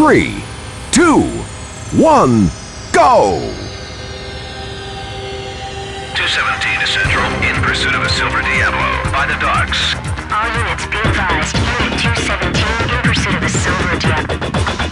three, two, one, go! 217 is central in pursuit of a Silver Diablo by the docks. All units be advised, Unit 217 in pursuit of a Silver Diablo.